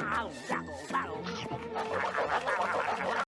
Wow, double, double.